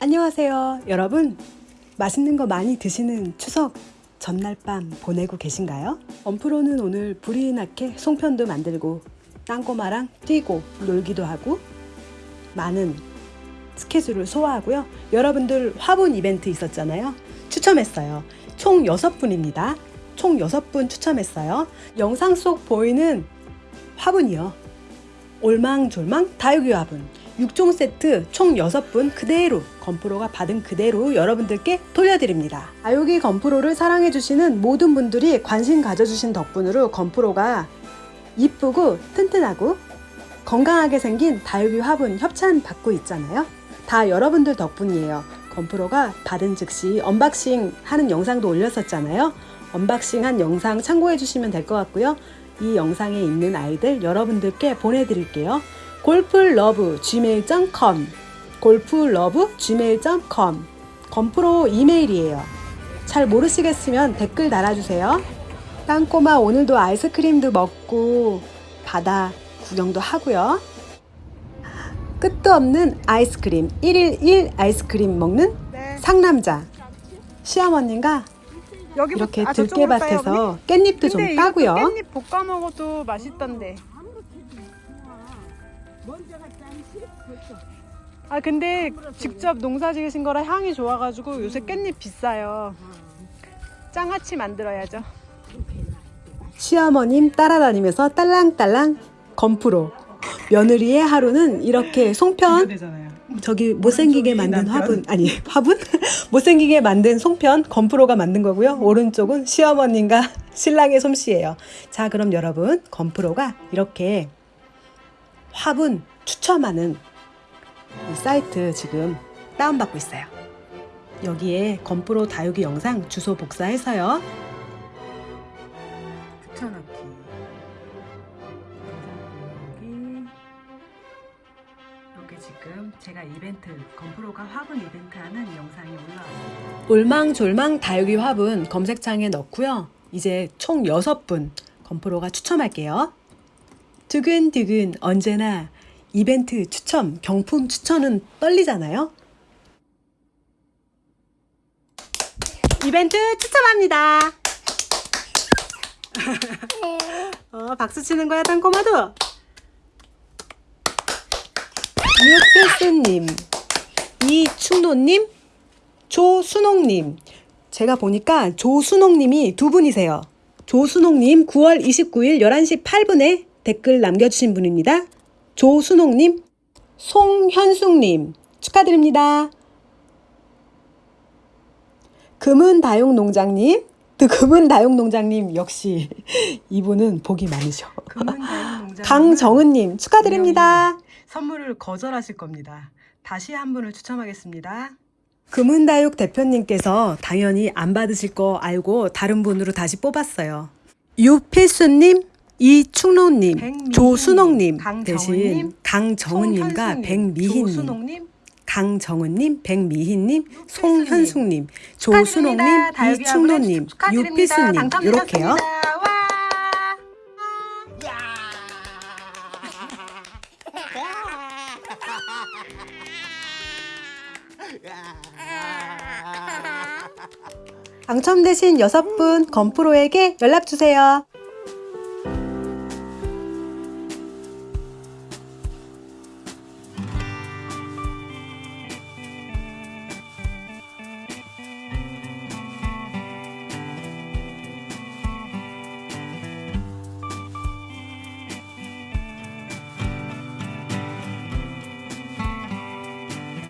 안녕하세요 여러분. 맛있는 거 많이 드시는 추석 전날 밤 보내고 계신가요? 엄프로는 오늘 불이 나게 송편도 만들고 땅꼬마랑 뛰고 놀기도 하고 많은 스케줄을 소화하고요. 여러분들 화분 이벤트 있었잖아요. 추첨했어요. 총 6분입니다. 총 6분 추첨했어요. 영상 속 보이는 화분이요. 올망졸망 다육이 화분 6종 세트 총 6분 그대로 건프로가 받은 그대로 여러분들께 돌려드립니다. 다육이 건프로를 사랑해주시는 모든 분들이 관심 가져주신 덕분으로 건프로가 이쁘고 튼튼하고 건강하게 생긴 다육이 화분 협찬 받고 있잖아요. 다 여러분들 덕분이에요. 건프로가 받은 즉시 unboxing 하는 영상도 올렸었잖아요. unboxing 한 영상 참고해 주시면 될 것 같고요. 이 영상에 있는 아이들 여러분들께 보내드릴게요. 골프러브 gmail.com 골프러브 gmail.com 건프로 이메일이에요. 잘 모르시겠으면 댓글 달아주세요. 땅꼬마 오늘도 아이스크림도 먹고 바다 구경도 하고요. 끝도 없는 아이스크림 1일 1 아이스크림 먹는 네. 상남자 시어머님과 이렇게 아, 들깨밭에서 깻잎도? 좀 따고요. 깻잎 볶아 먹어도 맛있던데. 아 근데 직접 농사 지으신 거라 향이 좋아가지고 요새 깻잎 비싸요. 장아찌 만들어야죠. 시어머님 따라다니면서 딸랑딸랑 건프로. 며느리의 하루는 이렇게 송편. 저기 못생기게 만든 화분 아니 화분? 못생기게 만든 송편 건프로가 만든 거고요. 오른쪽은 시어머님과 신랑의 솜씨예요. 자 그럼 여러분 건프로가 이렇게 화분 추첨하는 이 사이트 지금 다운받고 있어요. 여기에 건프로 다육이 영상 주소 복사해서요. 붙여넣기. 여기 여기 지금 제가 이벤트 건프로가 화분 이벤트 하는 영상이 올라왔어요 올망졸망 다육이 화분 검색창에 넣고요. 이제 총 6분 건프로가 추첨할게요 두근두근 언제나 이벤트 추첨 경품 추천은 떨리잖아요 이벤트 추첨합니다 어, 박수 치는 거야, 땅꼬마도? 유필스님, 이충노님, 조순옥님. 제가 보니까 조순옥님이 두 분이세요. 조순옥님 9월 29일 11시 8분에 댓글 남겨주신 분입니다. 조순옥님, 송현숙님 축하드립니다. 금은다육농장님, 금은다육농장님 역시 이분은 복이 많으셔. 강정은님 축하드립니다. 선물을 거절하실 겁니다. 다시 한 분을 추첨하겠습니다. 금은다육 대표님께서 당연히 안 받으실 거 알고 다른 분으로 다시 뽑았어요. 유필수님, 이충로님, 백미희님, 조순옥님 대신 강정은님과 백미희님, 강정은님, 백미희님, 송현숙님, 조순옥님, 이충로님, 당첨되셨습니다. 이렇게요. 와. 당첨되신 여섯 분 건프로에게 연락 주세요.